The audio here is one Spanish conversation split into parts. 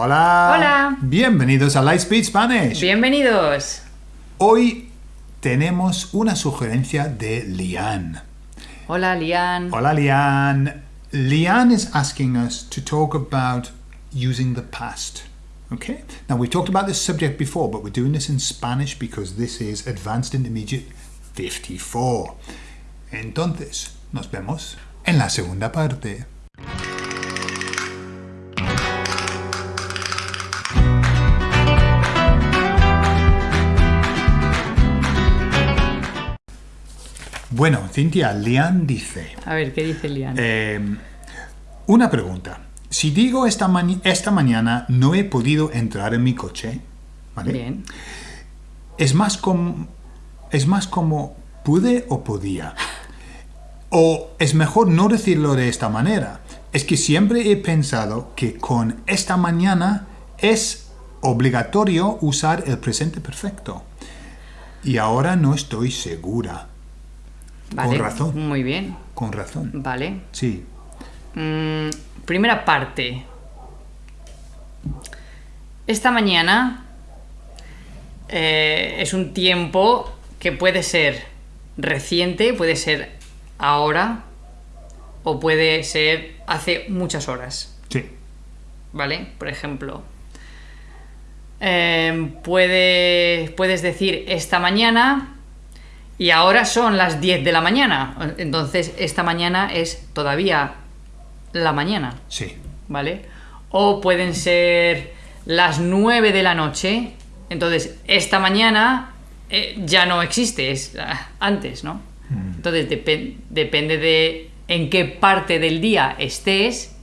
Hola. Hola. Bienvenidos a Lightspeed Spanish. Bienvenidos. Hoy tenemos una sugerencia de Lian. Hola, Lian. Hola, Lian. Lian is asking us to talk about using the past. Okay? Now, we talked about this subject before, but we're doing this in Spanish because this is Advanced Intermediate 54. Entonces, nos vemos en la segunda parte. Bueno, Cintia, Lian dice... A ver, ¿qué dice Lian? Eh, una pregunta. Si digo esta, esta mañana no he podido entrar en mi coche, ¿vale? Bien. Es más como, es más como pude o podía. O es mejor no decirlo de esta manera. Es que siempre he pensado que con esta mañana es obligatorio usar el presente perfecto. Y ahora no estoy segura. Vale. razón. Muy bien. Con razón. Vale. Sí. Mm, primera parte. Esta mañana eh, es un tiempo que puede ser reciente, puede ser ahora o puede ser hace muchas horas. Sí. ¿Vale? Por ejemplo, eh, puede- puedes decir esta mañana y ahora son las 10 de la mañana. Entonces, esta mañana es todavía la mañana, Sí. ¿vale? O pueden ser las 9 de la noche. Entonces, esta mañana eh, ya no existe, es ah, antes, ¿no? Entonces, depen- depende de en qué parte del día estés,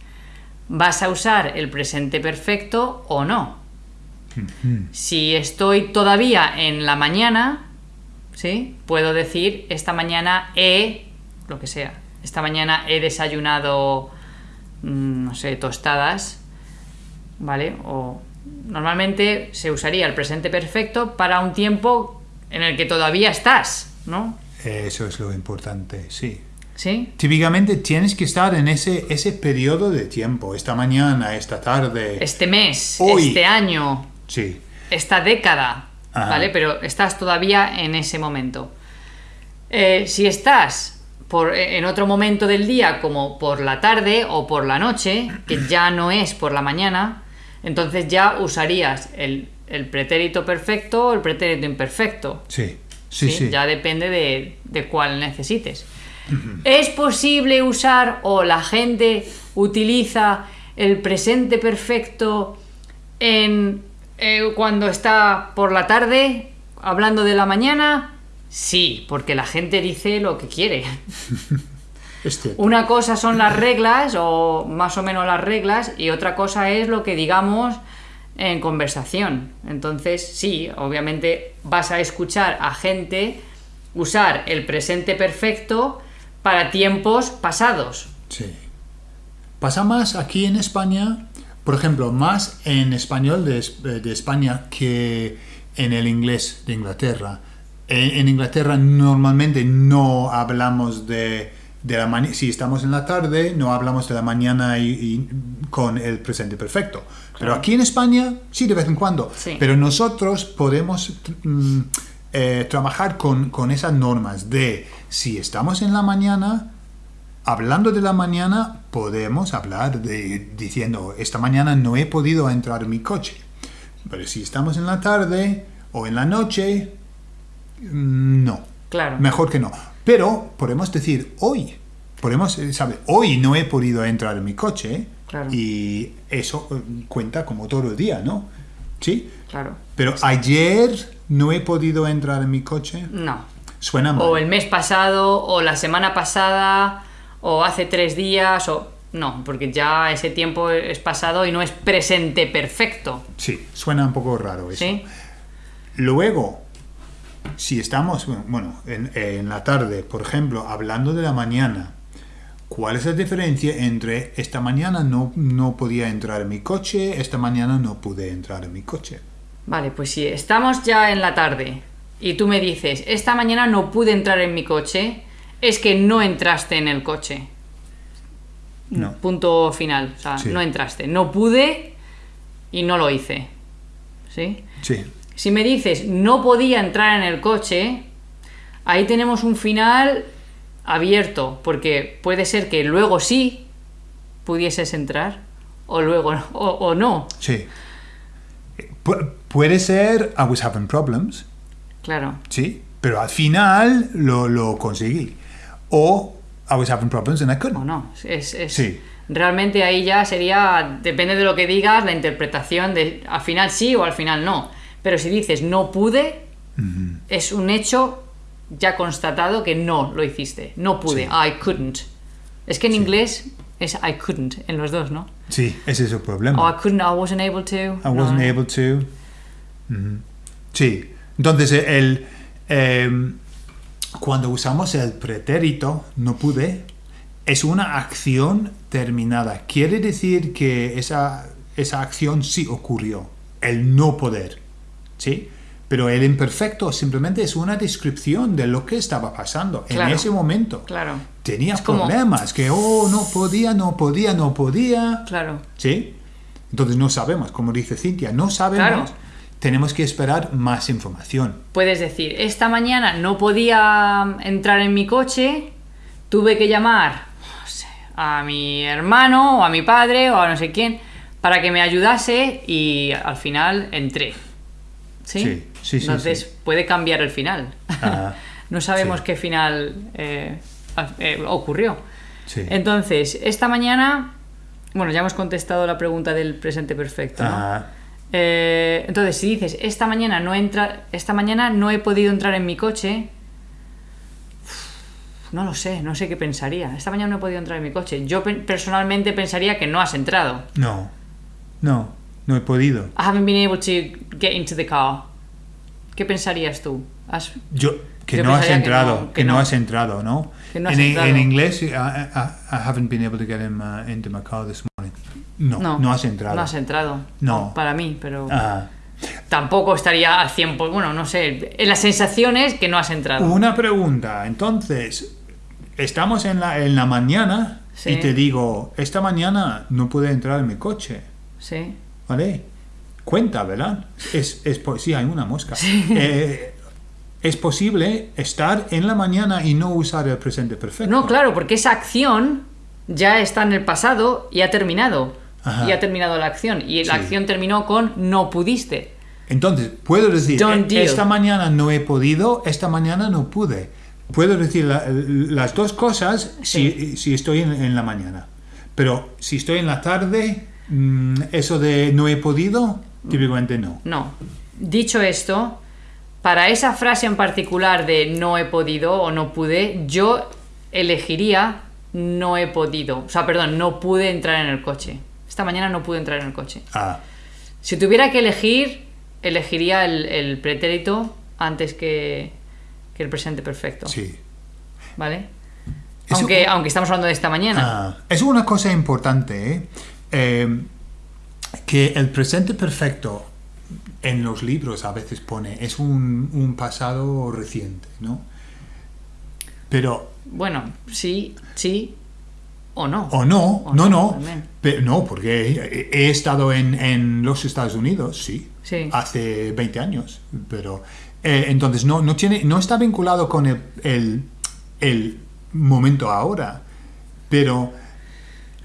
vas a usar el presente perfecto o no. Si estoy todavía en la mañana, ¿sí? Puedo decir, esta mañana he, lo que sea, esta mañana he desayunado, mm, no sé, tostadas, ¿vale? O normalmente se usaría el presente perfecto para un tiempo en el que todavía estás, ¿no? Eso es lo importante, sí. ¿Sí? Típicamente tienes que estar en ese, ese periodo de tiempo, esta mañana, esta tarde. Este mes, Hoy. este año, Sí, esta década, Ajá. ¿vale? Pero estás todavía en ese momento. Eh, si estás por, en otro momento del día, como por la tarde o por la noche, que ya no es por la mañana, entonces ya usarías el, el pretérito perfecto o el pretérito imperfecto. sí, sí, sí. Ya depende de, de cuál necesites. ¿Es posible usar o la gente utiliza el presente perfecto en eh, cuando está por la tarde hablando de la mañana? Sí, porque la gente dice lo que quiere. Una cosa son las reglas, o más o menos las reglas, y otra cosa es lo que digamos en conversación. Entonces, sí, obviamente vas a escuchar a gente usar el presente perfecto para tiempos pasados. Sí. Pasa más aquí en España, por ejemplo, más en español de, Es- de España que en el inglés de Inglaterra. En, en Inglaterra normalmente no hablamos de, de la mañana, si estamos en la tarde, no hablamos de la mañana y, y con el presente perfecto. Pero Claro. aquí en España, sí, de vez en cuando. Sí. Pero nosotros podemos mm, eh, trabajar con, con esas normas de si estamos en la mañana, hablando de la mañana, podemos hablar de diciendo, esta mañana no he podido entrar en mi coche. Pero si estamos en la tarde o en la noche, mm, no. Claro. Mejor que no. Pero podemos decir hoy. Podemos, eh, ¿sabe? Hoy no he podido entrar en mi coche. Claro. Y eso eh, cuenta como todo el día, ¿no? ¿Sí? Claro. Pero ayer no he podido entrar en mi coche. No. Suena mal. O el mes pasado, o la semana pasada, o hace tres días, o... No, porque ya ese tiempo es pasado y no es presente perfecto. Sí, suena un poco raro eso. ¿Sí? Luego, si estamos, bueno, en, en la tarde, por ejemplo, hablando de la mañana, ¿cuál es la diferencia entre esta mañana no, no podía entrar en mi coche, esta mañana no pude entrar en mi coche? Vale, pues si estamos ya en la tarde y tú me dices, esta mañana no pude entrar en mi coche, es que no entraste en el coche. No. Punto final. O sea, Sí. no entraste. No pude y no lo hice. ¿Sí? Sí. Si me dices no podía entrar en el coche, ahí tenemos un final abierto, porque puede ser que luego sí pudieses entrar o luego o, o no. Sí. Pu- puede ser I was having problems, Claro. sí, pero al final lo, lo conseguí. O I was having problems and I O couldn't. no. Es, es- Sí. Realmente ahí ya sería, depende de lo que digas, la interpretación de al final sí o al final no. Pero si dices no pude, es un hecho ya constatado que no lo hiciste. No pude. Sí. I couldn't. Es que en inglés es I couldn't en los dos, ¿no? Sí, ese es el problema. O I couldn't, I wasn't able to. I wasn't No. able to. Sí. Entonces, el, em, cuando usamos el pretérito, no pude, es una acción terminada. Quiere decir que esa, esa acción sí ocurrió, el no poder. ¿Sí? Pero el imperfecto simplemente es una descripción de lo que estaba pasando Claro. en ese momento. Claro. Tenía Es como- problemas, que, oh, no podía, no podía, no podía. Claro. ¿Sí? Entonces no sabemos, como dice Cintia, no sabemos. Claro. Tenemos que esperar más información. Puedes decir, esta mañana no podía entrar en mi coche, tuve que llamar no sé, a mi hermano o a mi padre o a no sé quién para que me ayudase y al final entré. ¿Sí? Sí, sí, sí, Entonces sí. puede cambiar el final. Ah, no sabemos sí. qué final eh, eh, ocurrió. Sí. Entonces, esta mañana, bueno, ya hemos contestado la pregunta del presente perfecto. ¿no? Ah, Eh, entonces, si dices, esta mañana no entra, esta mañana no he podido entrar en mi coche, no lo sé, no sé qué pensaría. Esta mañana no he podido entrar en mi coche. Yo pe- personalmente pensaría que no has entrado. no, no, no he podido. I haven't been able to get into the car. ¿Qué pensarías tú? ¿Has- Yo, que Yo no has pensaría que entrado, no, que, que no. no. has entrado, ¿no? Que no has en, entrado. en inglés, I, I- I haven't been able to get in my- into my car this morning. No, no, has entrado. No has entrado. No. Para mí, pero Ah, tampoco estaría al 100%. Bueno, no sé. La sensación es que no has entrado. una pregunta, entonces, estamos en la, en la mañana Sí. y te digo, esta mañana no pude entrar en mi coche. Sí. ¿Vale? Cuenta, ¿verdad? Es, es sí, hay una mosca. Eh, es posible estar en la mañana y no usar el presente perfecto. No, claro, porque esa acción ya está en el pasado y ha terminado. Ajá. Y ha terminado la acción. Y la Sí. acción terminó con no pudiste. Entonces, puedo decir, Done "Eh, deal". esta mañana no he podido, esta mañana no pude. Puedo decir la- las dos cosas si, si estoy en, en la mañana. Pero si estoy en la tarde, mm, eso de no he podido, típicamente no. No. Dicho esto, para esa frase en particular de no he podido o no pude, yo elegiría no he podido. O sea, perdón, no pude entrar en el coche. Esta mañana no pude entrar en el coche. Ah, Si tuviera que elegir, elegiría el, el pretérito antes que, que el presente perfecto. sí. ¿Vale? Eso- Aunque, aunque estamos hablando de esta mañana. Ah, es una cosa importante, ¿eh? Eh, que el presente perfecto en los libros a veces pone, es un, un pasado reciente, ¿no? Pero, Bueno, sí, sí o no. o no, O no, no, no, también. pe- no, porque he, he estado en, en los Estados Unidos, sí, Sí. hace 20 años, pero eh, entonces no, no, tiene, no está vinculado con el, el, el momento ahora, pero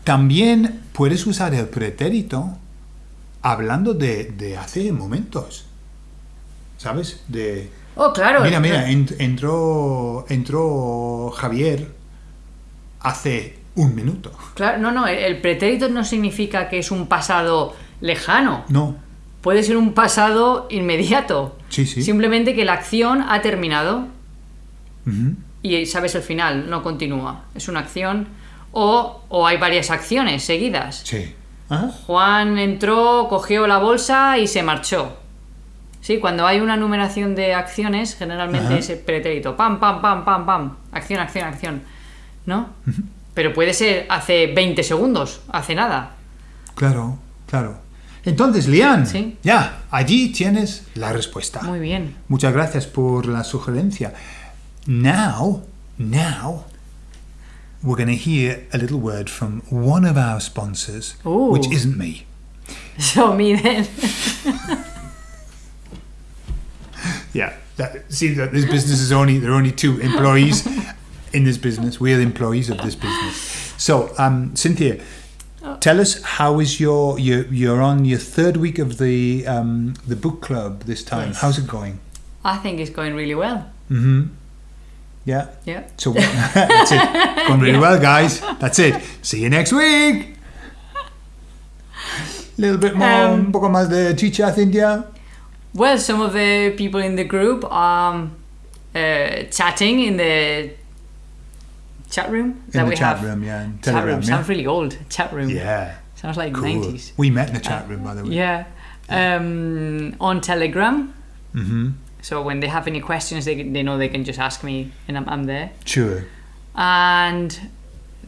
también puedes usar el pretérito hablando de, de hace momentos, ¿sabes? De, Oh, claro. mira, mira, ent- entró, entró Javier hace un minuto. Claro, no, no, el, pretérito no significa que es un pasado lejano. No, Puede ser un pasado inmediato. Sí, sí. Simplemente que la acción ha terminado y sabes el final, no continúa. Es una acción o, o hay varias acciones seguidas. sí. Ajá. Juan entró, cogió la bolsa y se marchó. Sí, cuando hay una numeración de acciones, generalmente Ajá. es el pretérito. Pam, pam, pam, pam, pam. Acción, acción, acción. ¿No? Pero puede ser hace 20 segundos, hace nada. Claro, claro. Entonces, Lian, Sí. ya, allí tienes la respuesta. Muy bien. Muchas gracias por la sugerencia. Now, now, we're going to hear a little word from one of our sponsors, Ooh. which isn't me. So me then. Yeah. That, see, that this business is only there are only two employees in this business. We are the employees of this business. So, um, Cynthia, tell us how is your you you're on your third week of the um, the book club this time. Yes. How's it going? I think it's going really well. Mm-hmm. Yeah. Yeah. So that's it. Going really well, guys. That's it. See you next week. A little bit more, Um, un poco más de chicha, Cynthia. Well, some of the people in the group are um, uh, chatting in the chat room In that the we chat have. room, yeah. and Chat room yeah. sounds really old. Chat room Yeah. sounds like Cool. 90s. We met in the chat room, by the way. Yeah. Um, on Telegram. Mm-hmm. So when they have any questions, they, they know they can just ask me, and I'm, I'm there. Sure. And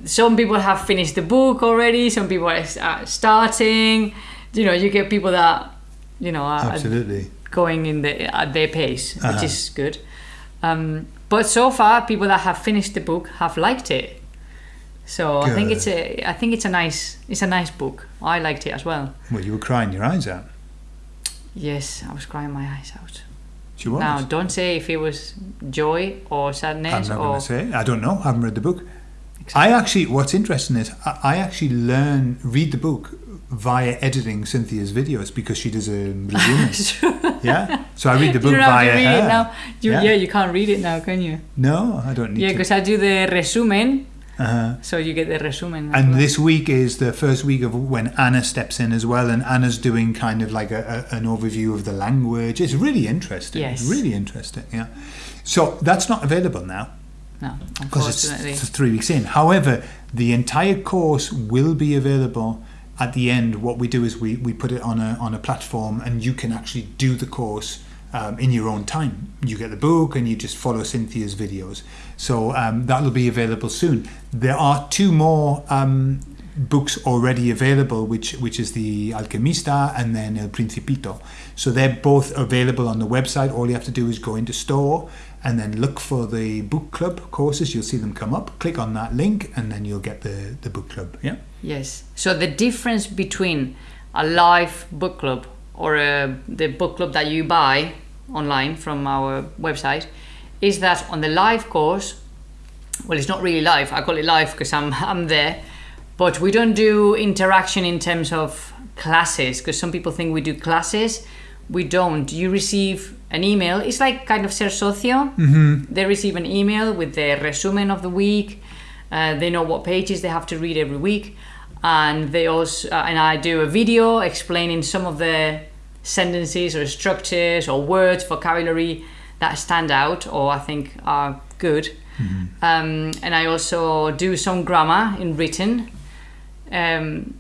some people have finished the book already. Some people are uh, starting. You know, you get people that you know are Absolutely. going in the at their pace, which Uh-huh. is good. Um, but so far, people that have finished the book have liked it. So I think it's a I think it's a nice it's a nice book. I liked it as well. Well, you were crying your eyes out. Yes, I was crying my eyes out. She was. Now, don't say if it was joy or sadness I'm not or going to say. I don't know. I haven't read the book. I actually, what's interesting is I, I actually learn, read the book via editing Cynthia's videos because she does a resume. yeah. So I read the book you don't have to read her. it now. You, Yeah. yeah. you can't read it now, can you? No, I don't need Yeah, because I do the resumen, Uh-huh. so you get the resumen. as And well. this week is the first week of when Anna steps in as well, and Anna's doing kind of like a, a, an overview of the language. It's really interesting. Yes. Really interesting. Yeah. So that's not available now no, because it's th- three weeks in. However, the entire course will be available at the end. What we do is we, we put it on a on a platform, and you can actually do the course um, in your own time. You get the book, and you just follow Cynthia's videos. So um, that will be available soon. There are two more. Um, books already available which which is the alquimista and then el principito so they're both available on the website all you have to do is go into store and then look for the book club courses you'll see them come up click on that link and then you'll get the the book club yeah Yes. So the difference between a live book club or a, the book club that you buy online from our website is that on the live course, well, it's not really live. I call it live because I'm I'm there, but we don't do interaction in terms of classes because some people think we do classes. We don't. You receive an email. It's like kind of ser socio. Mm-hmm. They receive an email with the resumen of the week. Uh, they know what pages they have to read every week, and they also uh, and I do a video explaining some of the sentences or structures or words, vocabulary that stand out or I think are good. Um, and I also do some grammar in written. Um,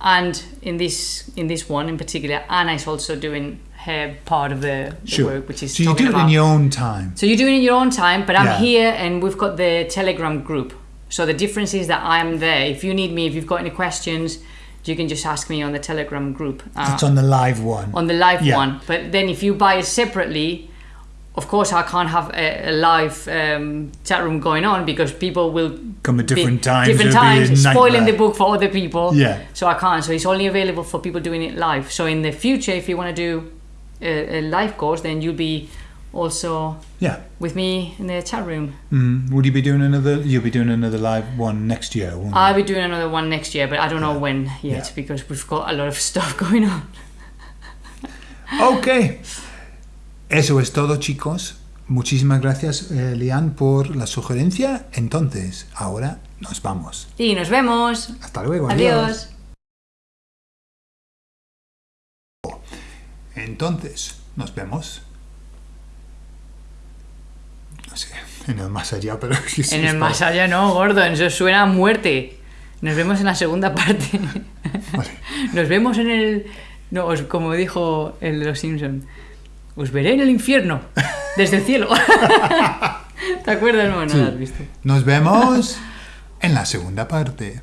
and in this in this one in particular, Anna is also doing her part of the, the sure work, which is so you do it about in your own time so you do it in your own time, but I'm Yeah. here and we've got the Telegram group. So the difference is that I'm there. If you need me, if you've got any questions, you can just ask me on the Telegram group. Uh, that's on the live one on the live Yeah. one. But then if you buy it separately, of course I can't have a, a live um, chat room going on because people will come at different times different it'll be a times, spoiling the book for other people. Yeah. So I can't. So it's only available for people doing it live. So in the future, if you want to do a, a live course, then you'll be also yeah with me in the chat room. mm. would you be doing another you'll be doing another live one next year won't you? I'll be doing another one next year, but I don't know when yet Yeah. because we've got a lot of stuff going on. Ok. Eso es todo, chicos. Muchísimas gracias, eh, Lian, por la sugerencia. Entonces, ahora nos vamos. Y nos vemos. Hasta luego. Adiós. Entonces, nos vemos. No sé, en el más allá, pero... es En el más allá no, gordo, eso suena a muerte. Nos vemos en la segunda parte. Vale. Nos vemos en el... No, os- como dijo el de los Simpson. Os veré en el infierno, desde el cielo. ¿Te acuerdas? No, no lo has visto. Nos vemos en la segunda parte.